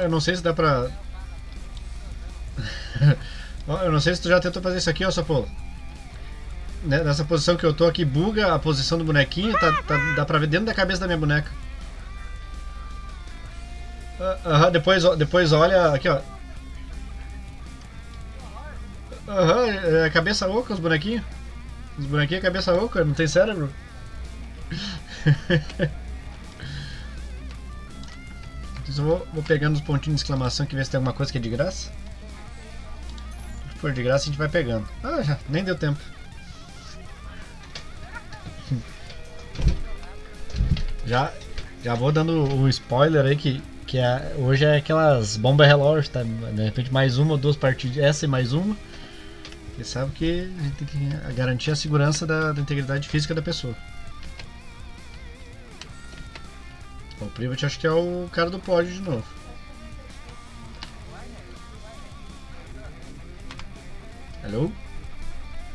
Eu não sei se dá pra... Eu não sei se tu já tentou fazer isso aqui, ó, Sapolo. Né, Nessa posição que eu tô aqui, buga a posição do bonequinho, tá, tá- dá pra ver dentro da cabeça da minha boneca. Ah, Aham, depois, ó- depois olha aqui, ó. Aham, é cabeça oca os bonequinhos. Os bonequinhos é cabeça oca, não tem cérebro. Então, vou, vou pegando os pontinhos de exclamação que ver se tem alguma coisa que é de graça. Se for de graça a gente vai pegando. Ah, já, nem deu tempo. Já, já vou dando o spoiler aí que, que é, hoje é aquelas bombas relógio, tá? De repente mais uma ou duas partidas, essa e mais uma. Você sabe que a gente tem que garantir a segurança da, da integridade física da pessoa. O Privat acho que é o cara do pódio de novo. Alô?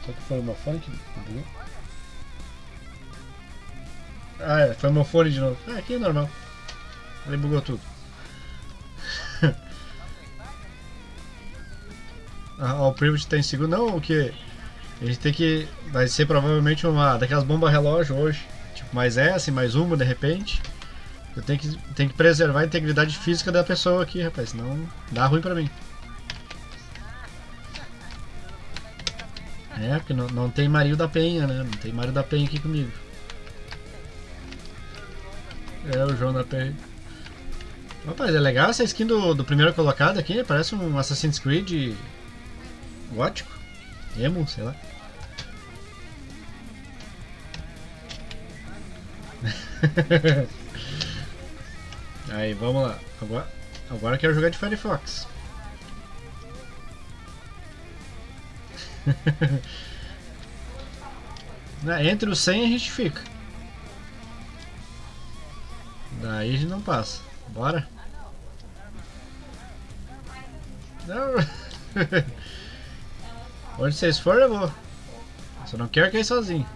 Só que foi o meu fone que bugou? Ah, é, foi meu fone de novo. Ah, aqui é normal. Ele bugou tudo. ah, o Privat tá em segundo. Não, o que? A gente tem que. Vai ser provavelmente uma daquelas bombas relógio hoje. Tipo, mais essa e mais uma de repente. Eu tenho que, tenho que preservar a integridade física da pessoa aqui, rapaz, senão dá ruim pra mim. É, porque não, não tem Mario da Penha, né? Não tem Mario da Penha aqui comigo. É, o João da Penha. Rapaz, é legal essa skin do, do primeiro colocado aqui, parece um Assassin's Creed gótico. Emo, sei lá. Aí, vamos lá. Agora, agora eu quero jogar de Firefox. Né, Entre os 100 a gente fica. Daí a gente não passa. Bora. Não. Onde vocês forem eu vou. Só não quero cair sozinho.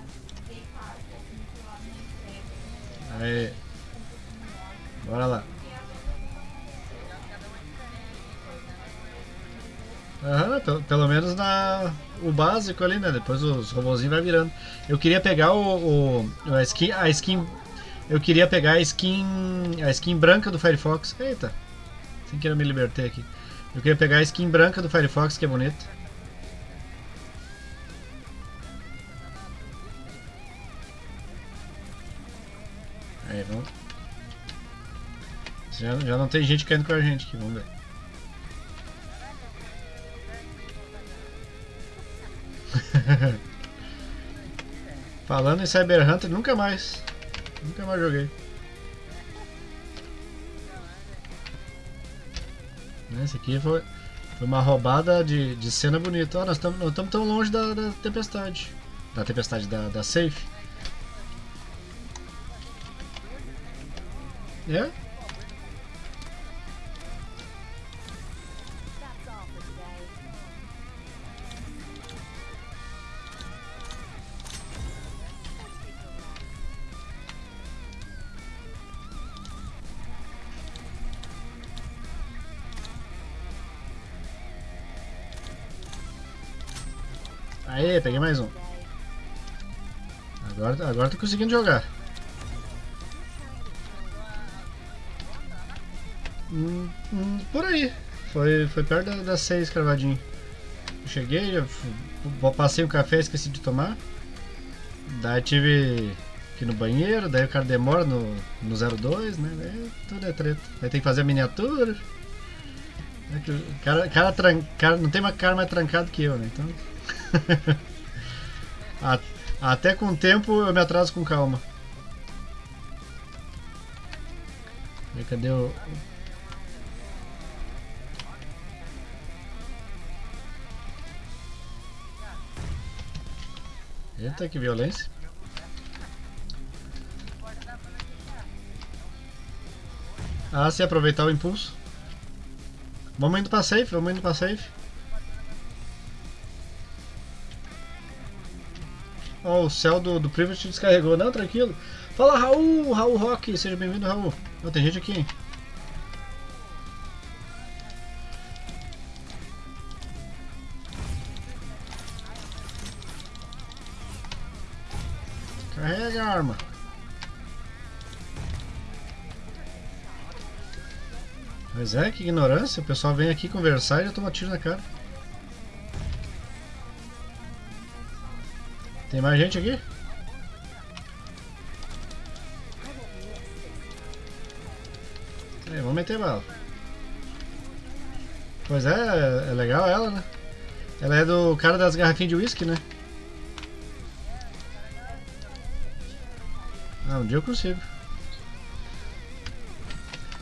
Aí. Bora lá. Aham, pelo, menos na o básico ali, né? Depois os robozinhos vai virando. Eu queria pegar o, o a skin, a skin, eu queria pegar a skin, a skin branca do Firefox. Eita, sem querer me libertei aqui. Eu queria pegar a skin branca do Firefox, que é bonita. Já, já não tem gente caindo com a gente aqui, vamos ver. Falando em Cyber Hunter, nunca mais. Nunca mais joguei. Esse aqui foi, foi uma roubada de, de cena bonita. Ó, nós estamos tão longe da, da tempestade. Da tempestade, da, da safe. É? Peguei mais um. Agora, agora tô conseguindo jogar. Hum, hum, por aí. Foi, foi perto da- das seis cravadinho. Eu cheguei, eu passei o café esqueci de tomar. Daí tive ir no banheiro, daí o cara demora no, no 02, né? Daí tudo é treta. Aí tem que fazer a miniatura. É o cara, cara, cara não tem uma cara mais trancado que eu, né? Então. Até com o tempo eu me atraso com calma. Cadê o. Eita, que violência. Ah, se aproveitar o impulso. Vamos indo pra safe, vamos indo pra safe. Ó, o céu do, do Privet descarregou. Não, tranquilo. Fala, Raul! Raul Rock! Seja bem-vindo, Raul. Ó, tem gente aqui, hein? Carrega a arma. Mas é, que ignorância. O pessoal vem aqui conversar e já toma tiro na cara. Tem mais gente aqui? Vamos meter bala. Pois é, é legal ela, né? Ela é do cara das garrafinhas de whisky, né? Ah, um dia eu consigo.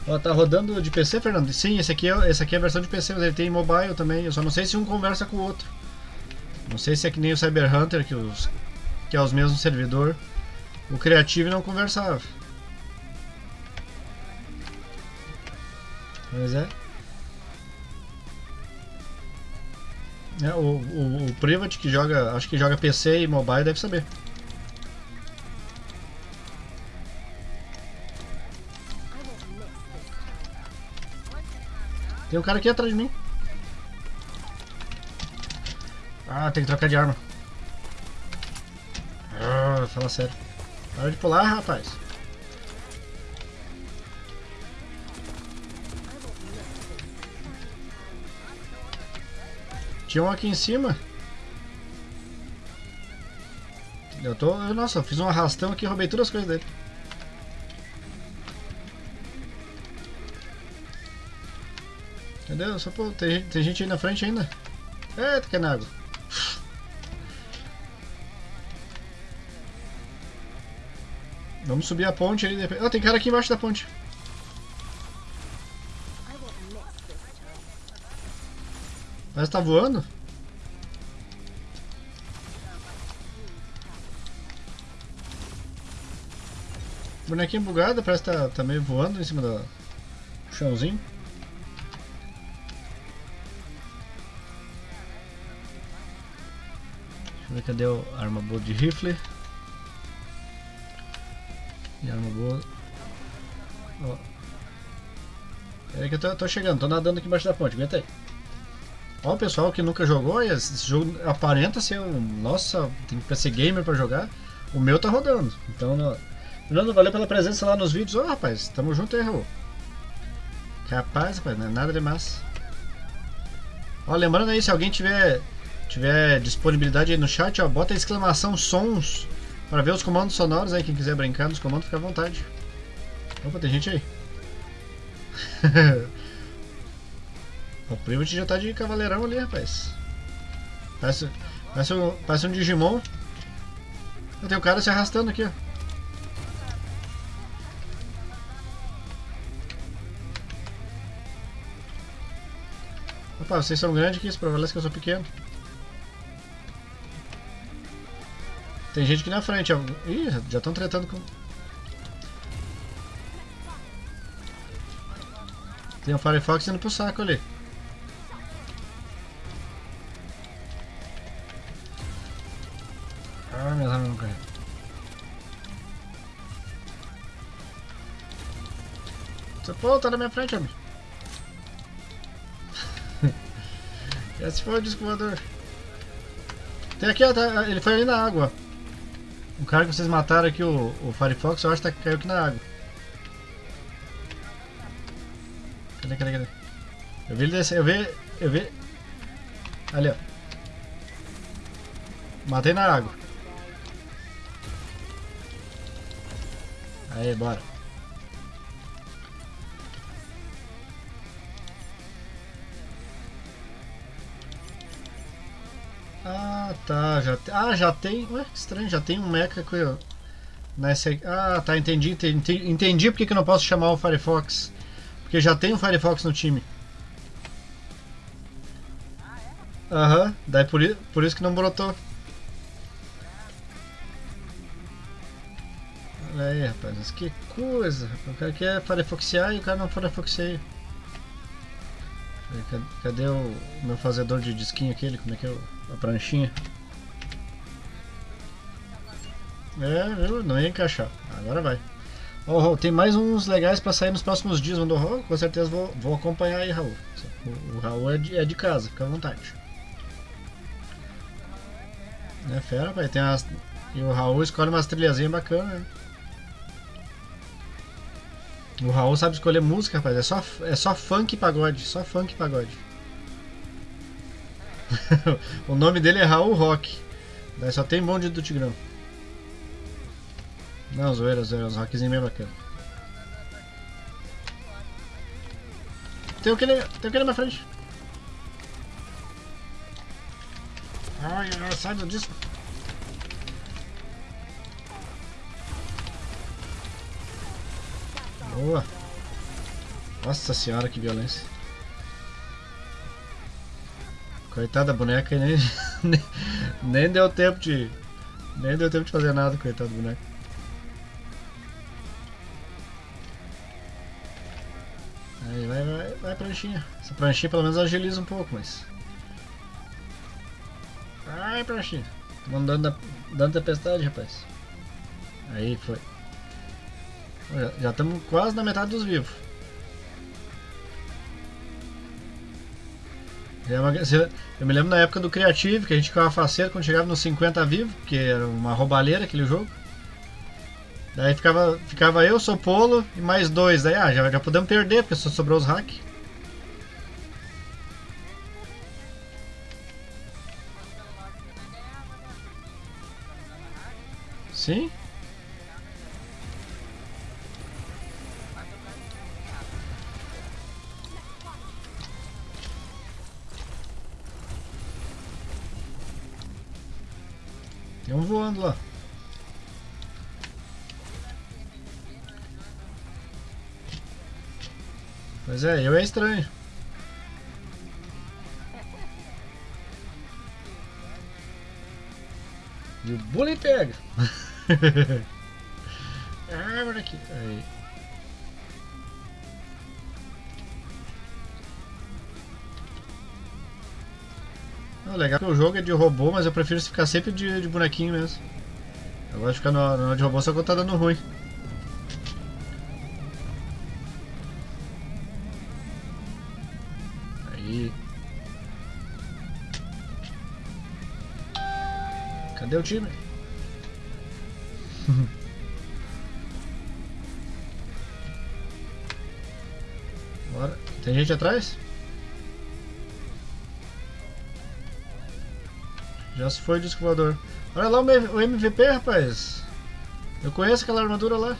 Ó, tá rodando de PC, Fernando? Sim, esse aqui, é, esse aqui é a versão de PC, mas ele tem mobile também. Eu só não sei se um conversa com o outro. Não sei se é que nem o Cyber Hunter, que, os, que é os mesmos servidor. O Creative não conversava. Mas é. é o, o, o que joga, acho que joga PC e mobile deve saber. Tem um cara aqui atrás de mim. Ah, tem que trocar de arma. Ah, fala sério. Para de pular, rapaz. Tinha um aqui em cima. Eu tô. Nossa, eu fiz um arrastão aqui e roubei todas as coisas dele. Entendeu? Só tem, tem gente aí na frente ainda. Eita, que é na água. Vamos subir a ponte aí. Ah, tem cara aqui embaixo da ponte. Que tá voando. Bonequinho bugado, parece que tá, tá meio voando em cima do chãozinho. Deixa eu ver cadê o arma boa de rifle. E arma boa. Ó. Peraí que eu tô, tô, chegando, tô nadando aqui embaixo da ponte, aguenta aí. Ó, o pessoal que nunca jogou, esse jogo aparenta ser um. Nossa, tem que ser gamer pra jogar. O meu tá rodando. Então, Fernando, valeu pela presença lá nos vídeos. Ô, oh, rapaz, tamo junto aí, Raul. Capaz, rapaz, não é nada demais. Ó, lembrando aí, se alguém tiver tiver disponibilidade aí no chat, ó, bota exclamação sons para ver os comandos sonoros aí. Quem quiser brincar nos comandos, fica à vontade. Opa, tem gente aí. o primo já tá de cavaleirão ali, rapaz. Parece, parece, um, parece um Digimon. Tem um cara se arrastando aqui, ó. Opa, vocês são grandes aqui, isso prevalece que eu sou pequeno. Tem gente aqui na frente. Ih, já estão tretando com... Tem um Firefox indo pro saco ali. Ah, minhas armas não. Você, pô, tá na minha frente, homem. Esse foi o disco voador. Tem aqui, ó, tá, ele foi ali na água. O cara que vocês mataram aqui, o, o Firefox, eu acho que tá, caiu aqui na água. Cadê, cadê, cadê? Eu vi ele descer, eu vi, eu vi... Ali, ó. Matei na água. Aí, bora. Ah, tá. Já, ah, já tem. Ué, que estranho, já tem um mecha com. Nessa, ah, tá, entendi. Entendi, entendi porque que eu não posso chamar o Firefox. Porque já tem o Firefox no time. Aham, daí por, por isso que não brotou. Olha aí, rapaz, que coisa. O cara quer Firefoxear e o cara não Firefoxeia. Cadê o meu fazedor de disquinho aquele? Como é que é a pranchinha? É, viu? Não ia encaixar. Agora vai. Oh, tem mais uns legais para sair nos próximos dias, mandou oh, Com certeza vou, vou acompanhar aí, Raul. O, o Raul é de, é de, casa, fica à vontade. É fera, pai. Tem as, E o Raul escolhe umas trilhazinhas bacanas, né? O Raul sabe escolher música, rapaz. É só, é só funk e pagode. Só funk e pagode. o nome dele é Raul Rock. Daí só tem monte do Tigrão. Não, zoeira, zoeira. Os rockzinhos bem bacana. Tem aquele, tem aquele na frente. Ai, sai do disco. Boa. Nossa senhora, que violência. Coitada da boneca nem, nem, nem deu tempo de. Nem deu tempo de fazer nada, coitada da boneca. Aí, vai, vai, vai pranchinha. Essa pranchinha pelo menos agiliza um pouco, mas. Vai, pranchinha. Tô dando, dando tempestade, rapaz. Aí, foi. Já estamos quase na metade dos vivos. Eu me lembro na época do Creative, que a gente ficava faceiro quando chegava nos 50 vivos, que era uma roubalheira aquele jogo. Daí ficava, ficava eu, Sopolo e mais dois. Daí ah, já, já podemos perder, porque só sobrou os hack. Sim? Lá. Pois é, eu é estranho. E o bully pega. ah, aqui. Aí. Ah, legal que o jogo é de robô, mas eu prefiro ficar sempre de, de bonequinho mesmo. Eu gosto de ficar no, no de robô só quando tá dando ruim. Aí. Cadê o time? Bora. Tem gente atrás? Já se foi o disco voador. Olha lá o MVP, rapaz. Eu conheço aquela armadura lá.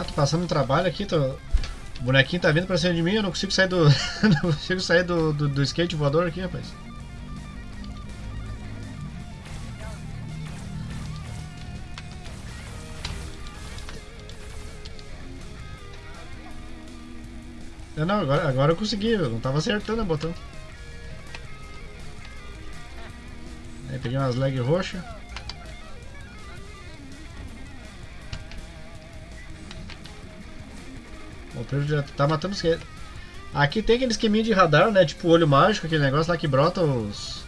Ah, tô passando um trabalho aqui, tô... o bonequinho tá vindo pra cima de mim, eu não consigo sair do. não consigo sair do, do, do skate voador aqui, rapaz. Eu não, agora, agora eu consegui, eu não tava acertando o botão. Aí peguei umas lag roxas. O Privo já tá matando os Aqui tem aquele esqueminha de radar, né? Tipo olho mágico, aquele negócio lá que brota os,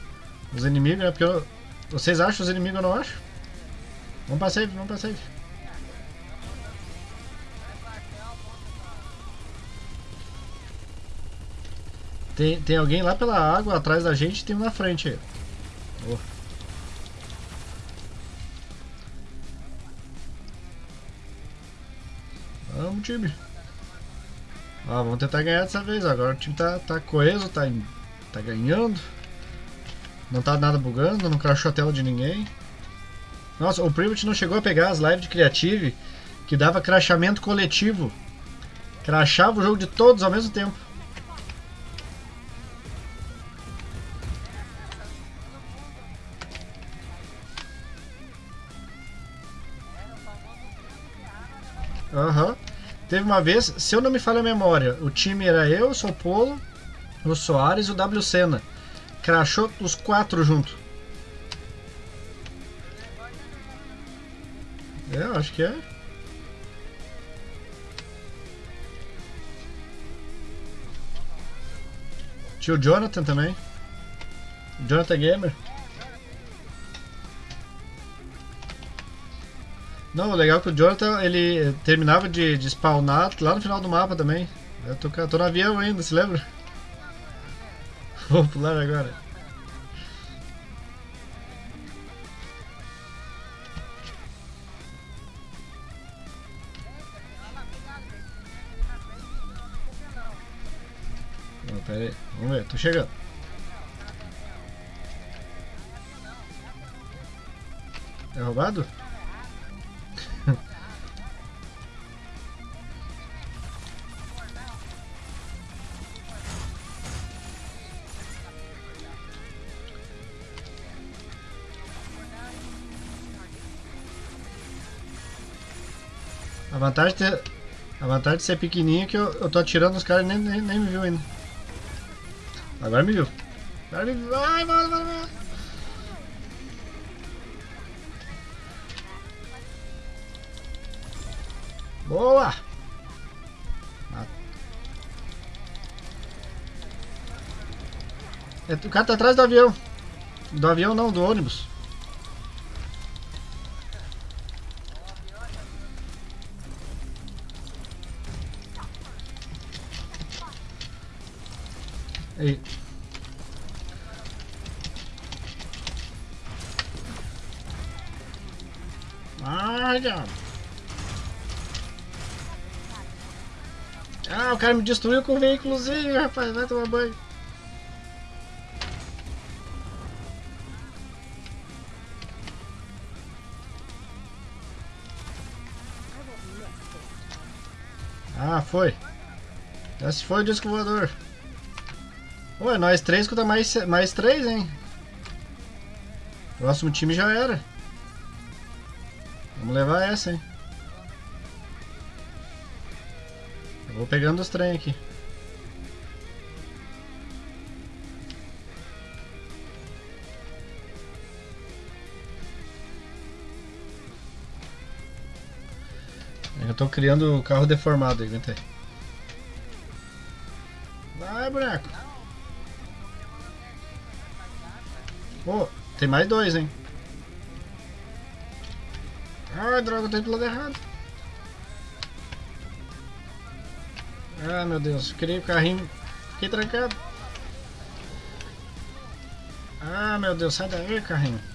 os inimigos, né? Porque eu, vocês acham os inimigos, eu não acho. Vamos pra save, vamos pra save. Tem, tem alguém lá pela água atrás da gente e tem um na frente. Oh. Vamos, time. Ó, vamos tentar ganhar dessa vez. Agora o time tá, tá coeso, tá, tá ganhando. Não tá nada bugando, não crashou a tela de ninguém. Nossa, o Privet não chegou a pegar as lives de Creative que dava crashamento coletivo. Crashava o jogo de todos ao mesmo tempo. Teve uma vez, se eu não me falha a memória, o time era eu, Sou Polo, o Soares e o W Senna. Crachou os quatro junto. É, acho que é. Tinha o Jonathan também. Jonathan Gamer. Não, o legal é que o Jonathan ele terminava de, de spawnar lá no final do mapa também. Eu tô, tô no avião ainda, se lembra? Vou pular agora. Pera aí, vamos ver, tô chegando. É roubado? A vantagem ter, a vantagem de ser pequenininho é que eu, eu tô atirando os caras e nem, nem, nem me viu ainda. Agora me viu. Agora me viu. Vai, vai, vai, vai. O cara tá atrás do avião. Do avião não, do ônibus. Aí. Ah, já. Ah, o cara me destruiu com o veículozinho, rapaz. Vai tomar banho. Foi. Esse foi o disco voador. Ué, nós três contra mais, mais três, hein? Próximo time já era. Vamos levar essa, hein? Eu vou pegando os trem aqui. Tô criando o carro deformado, aguenta aí. Vai, boneco. Pô, tem mais dois, hein? Ai, droga, eu tô indo pro lado errado. Ah, meu Deus, criei o carrinho. Fiquei trancado. Ah, meu Deus, sai daí, carrinho.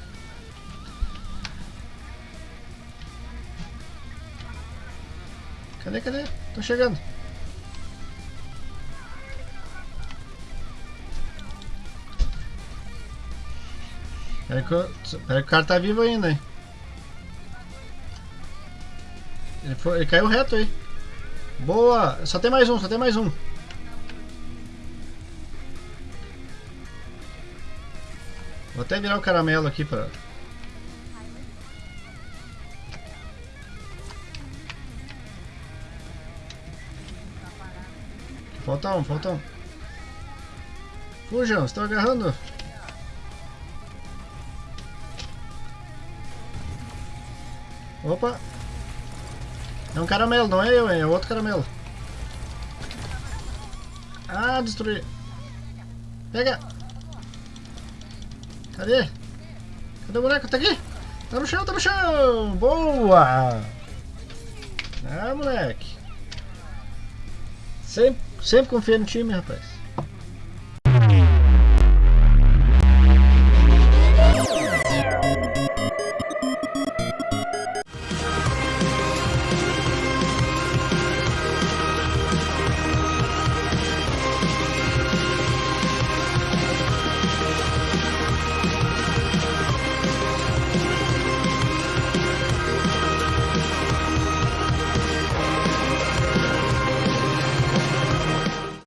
Cadê, cadê? Tô chegando. Pera que, eu, pera que o cara tá vivo ainda, hein? Ele, foi, ele caiu reto aí. Boa! Só tem mais um, só tem mais um. Vou até virar o caramelo aqui pra... Falta um, falta um. Fujam, estão agarrando. Opa! É um caramelo, não é eu, é outro caramelo. Ah, destruí. Pega! Cadê? Cadê o boneco? Tá aqui! Tá no chão, tá no chão! Boa! Ah, moleque! Sempre, sempre confia no time, rapaz.